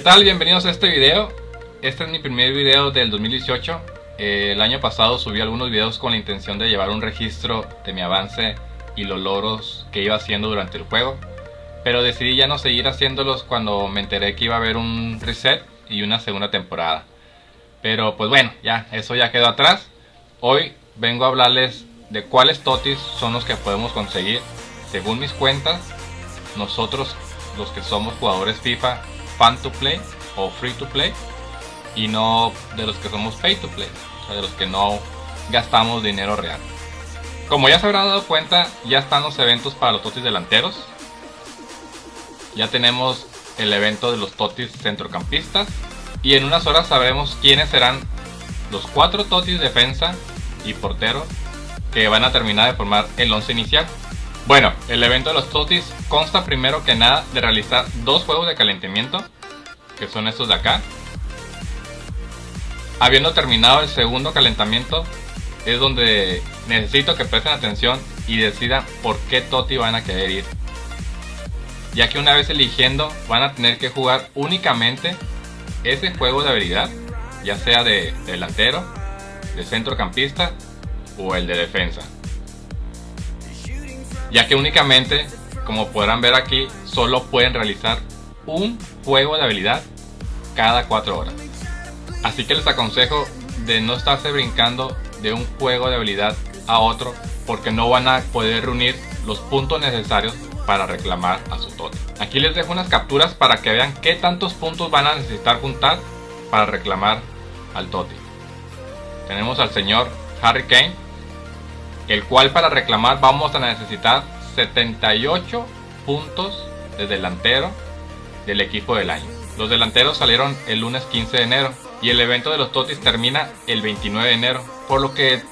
tal? Bienvenidos a este video. Este es mi primer video del 2018. Eh, el año pasado subí algunos videos con la intención de llevar un registro de mi avance y los logros que iba haciendo durante el juego. Pero decidí ya no seguir haciéndolos cuando me enteré que iba a haber un reset y una segunda temporada. Pero pues bueno, ya, eso ya quedó atrás. Hoy vengo a hablarles de cuáles totis son los que podemos conseguir según mis cuentas. Nosotros los que somos jugadores FIFA fan to play o free to play y no de los que somos pay to play, o sea, de los que no gastamos dinero real. Como ya se habrán dado cuenta, ya están los eventos para los totis delanteros. Ya tenemos el evento de los totis centrocampistas. Y en unas horas sabremos quiénes serán los cuatro totis defensa y portero que van a terminar de formar el 11 inicial. Bueno, el evento de los totis consta primero que nada de realizar dos juegos de calentamiento, que son estos de acá. Habiendo terminado el segundo calentamiento, es donde necesito que presten atención y decidan por qué toti van a querer ir. Ya que una vez eligiendo van a tener que jugar únicamente ese juego de habilidad, ya sea de delantero, de centrocampista o el de defensa ya que únicamente, como podrán ver aquí, solo pueden realizar un juego de habilidad cada 4 horas. Así que les aconsejo de no estarse brincando de un juego de habilidad a otro porque no van a poder reunir los puntos necesarios para reclamar a su tote. Aquí les dejo unas capturas para que vean qué tantos puntos van a necesitar juntar para reclamar al tote. Tenemos al señor Harry Kane el cual para reclamar vamos a necesitar 78 puntos de delantero del equipo del año. Los delanteros salieron el lunes 15 de enero y el evento de los Totis termina el 29 de enero, por lo que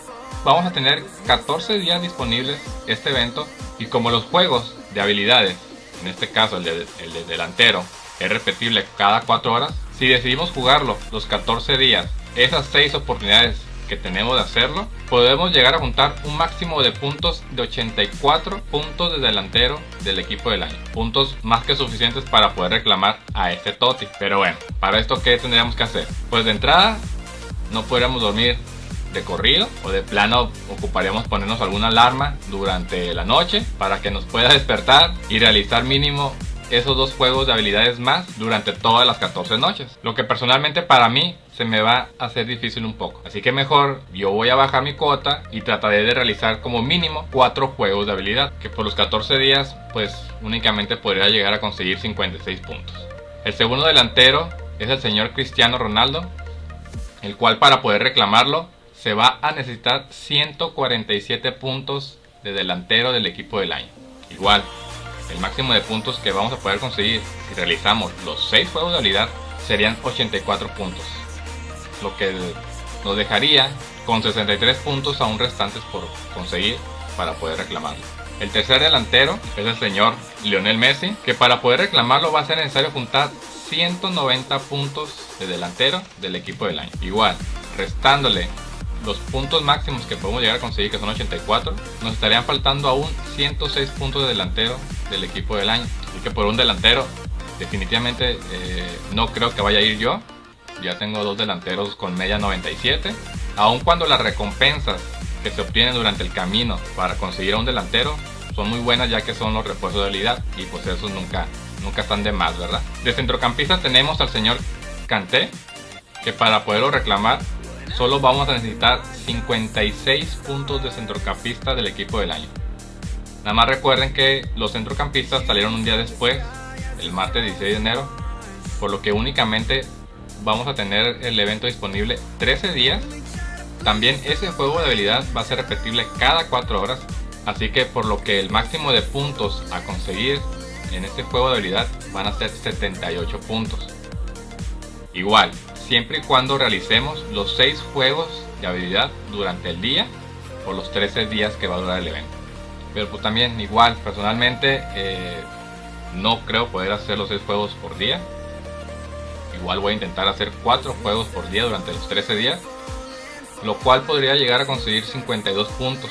vamos a tener 14 días disponibles este evento y como los juegos de habilidades, en este caso el de, el de delantero, es repetible cada 4 horas, si decidimos jugarlo los 14 días, esas 6 oportunidades que tenemos de hacerlo, podemos llegar a juntar un máximo de puntos de 84 puntos de delantero del equipo del año. Puntos más que suficientes para poder reclamar a este Toti. Pero bueno, para esto ¿qué tendríamos que hacer? Pues de entrada, no podríamos dormir de corrido o de plano ocuparíamos ponernos alguna alarma durante la noche para que nos pueda despertar y realizar mínimo esos dos juegos de habilidades más durante todas las 14 noches. Lo que personalmente para mí se me va a hacer difícil un poco. Así que mejor yo voy a bajar mi cuota y trataré de realizar como mínimo 4 juegos de habilidad. Que por los 14 días pues únicamente podría llegar a conseguir 56 puntos. El segundo delantero es el señor Cristiano Ronaldo. El cual para poder reclamarlo se va a necesitar 147 puntos de delantero del equipo del año. Igual, el máximo de puntos que vamos a poder conseguir si realizamos los 6 juegos de habilidad serían 84 puntos, lo que nos dejaría con 63 puntos aún restantes por conseguir para poder reclamarlo. El tercer delantero es el señor Lionel Messi, que para poder reclamarlo va a ser necesario juntar 190 puntos de delantero del equipo del año. Igual, restándole los puntos máximos que podemos llegar a conseguir, que son 84, nos estarían faltando aún 106 puntos de delantero del equipo del año. Así que por un delantero, definitivamente eh, no creo que vaya a ir yo. Ya tengo dos delanteros con media 97. Aun cuando las recompensas que se obtienen durante el camino para conseguir a un delantero son muy buenas ya que son los refuerzos de habilidad y pues esos nunca, nunca están de más, ¿verdad? De centrocampista tenemos al señor Kanté, que para poderlo reclamar solo vamos a necesitar 56 puntos de centrocampista del equipo del año. Nada más recuerden que los centrocampistas salieron un día después, el martes 16 de enero, por lo que únicamente vamos a tener el evento disponible 13 días. También ese juego de habilidad va a ser repetible cada 4 horas, así que por lo que el máximo de puntos a conseguir en este juego de habilidad van a ser 78 puntos. Igual, siempre y cuando realicemos los 6 juegos de habilidad durante el día por los 13 días que va a durar el evento. Pero pues también igual, personalmente eh, no creo poder hacer los 6 juegos por día. Igual voy a intentar hacer 4 juegos por día durante los 13 días. Lo cual podría llegar a conseguir 52 puntos.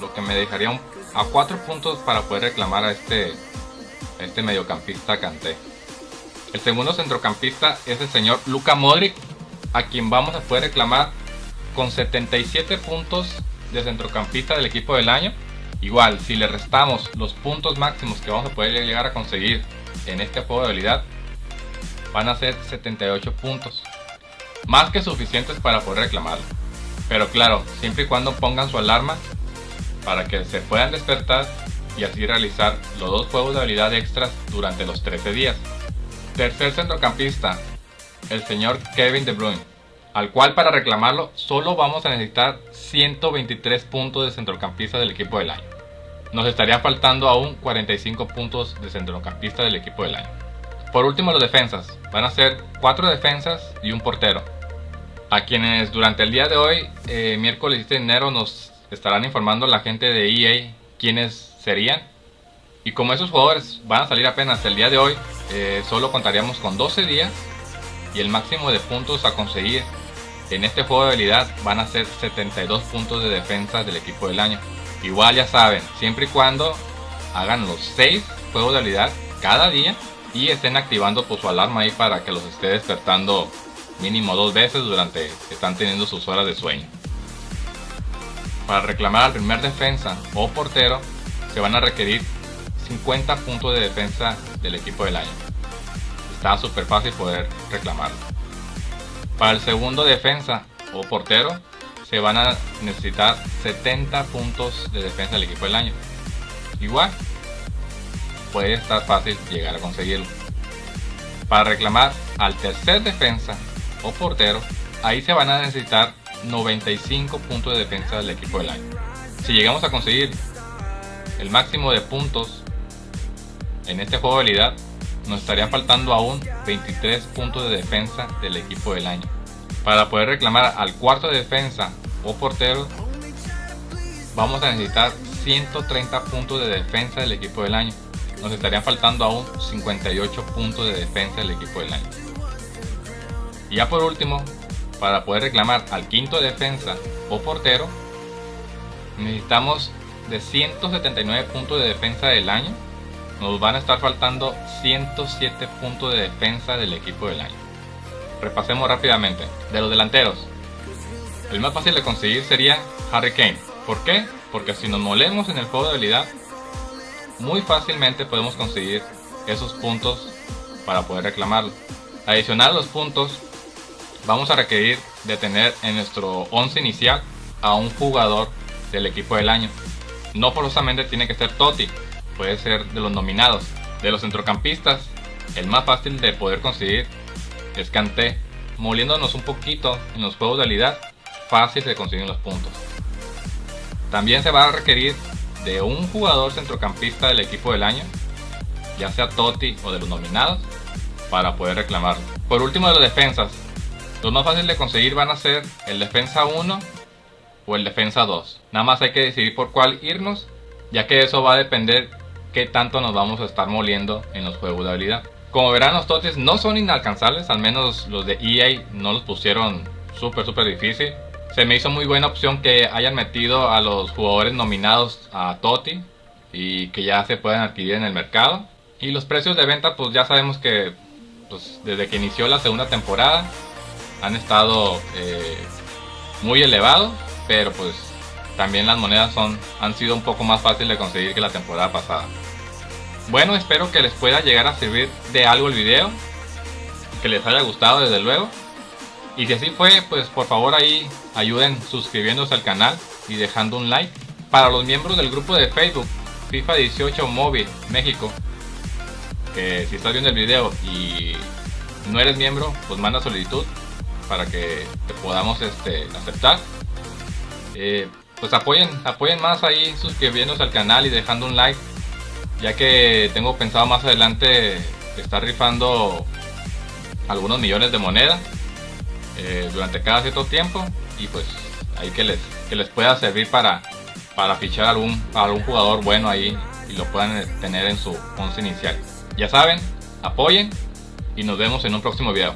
Lo que me dejaría a 4 puntos para poder reclamar a este, este mediocampista Canté. El segundo centrocampista es el señor Luka Modric, a quien vamos a poder reclamar con 77 puntos de centrocampista del equipo del año. Igual, si le restamos los puntos máximos que vamos a poder llegar a conseguir en este juego de habilidad, van a ser 78 puntos. Más que suficientes para poder reclamarlo. Pero claro, siempre y cuando pongan su alarma para que se puedan despertar y así realizar los dos juegos de habilidad extras durante los 13 días. Tercer centrocampista, el señor Kevin De Bruyne, al cual para reclamarlo solo vamos a necesitar 123 puntos de centrocampista del equipo del año. Nos estaría faltando aún 45 puntos de centrocampista del equipo del año. Por último los defensas, van a ser 4 defensas y un portero. A quienes durante el día de hoy, eh, miércoles de enero, nos estarán informando la gente de EA quiénes serían. Y como esos jugadores van a salir apenas el día de hoy, eh, solo contaríamos con 12 días y el máximo de puntos a conseguir en este juego de habilidad van a ser 72 puntos de defensa del equipo del año. Igual ya saben, siempre y cuando hagan los 6 juegos de habilidad cada día y estén activando pues, su alarma ahí para que los esté despertando mínimo dos veces durante que están teniendo sus horas de sueño. Para reclamar al primer defensa o portero se van a requerir 50 puntos de defensa del equipo del año. Está súper fácil poder reclamarlo. Para el segundo defensa o portero se van a necesitar 70 puntos de defensa del equipo del año. Igual, puede estar fácil llegar a conseguirlo. Para reclamar al tercer defensa o portero, ahí se van a necesitar 95 puntos de defensa del equipo del año. Si llegamos a conseguir el máximo de puntos en este juego de habilidad, nos estarían faltando aún 23 puntos de defensa del equipo del año. Para poder reclamar al cuarto de defensa o portero, vamos a necesitar 130 puntos de defensa del equipo del año. Nos estarían faltando aún 58 puntos de defensa del equipo del año. Y ya por último, para poder reclamar al quinto defensa o portero, necesitamos de 179 puntos de defensa del año, nos van a estar faltando 107 puntos de defensa del equipo del año. Repasemos rápidamente. De los delanteros, el más fácil de conseguir sería Harry Kane. ¿Por qué? Porque si nos molemos en el juego de habilidad, muy fácilmente podemos conseguir esos puntos para poder reclamarlo. Adicional a los puntos, vamos a requerir de tener en nuestro 11 inicial a un jugador del equipo del año. No forzosamente tiene que ser Totti, puede ser de los nominados. De los centrocampistas, el más fácil de poder conseguir es Kanté. Moliéndonos un poquito en los juegos de habilidad, fácil de conseguir los puntos. También se va a requerir de un jugador centrocampista del equipo del año, ya sea Totti o de los nominados, para poder reclamarlo. Por último de los defensas, los más fáciles de conseguir van a ser el defensa 1 o el defensa 2. Nada más hay que decidir por cuál irnos, ya que eso va a depender qué tanto nos vamos a estar moliendo en los juegos de habilidad. Como verán los totis no son inalcanzables, al menos los de EA no los pusieron súper súper difícil. Se me hizo muy buena opción que hayan metido a los jugadores nominados a Toti y que ya se puedan adquirir en el mercado. Y los precios de venta pues ya sabemos que pues, desde que inició la segunda temporada han estado eh, muy elevados, pero pues también las monedas son, han sido un poco más fáciles de conseguir que la temporada pasada. Bueno, espero que les pueda llegar a servir de algo el video, que les haya gustado desde luego. Y si así fue, pues por favor ahí ayuden suscribiéndose al canal y dejando un like. Para los miembros del grupo de Facebook FIFA 18 Móvil México, que si estás viendo el video y no eres miembro, pues manda solicitud para que te podamos este, aceptar. Eh, pues apoyen, apoyen más ahí suscribiéndose al canal y dejando un like, ya que tengo pensado más adelante estar rifando algunos millones de monedas eh, durante cada cierto tiempo y pues ahí que les, que les pueda servir para, para fichar algún, algún jugador bueno ahí y lo puedan tener en su once inicial. Ya saben, apoyen y nos vemos en un próximo video.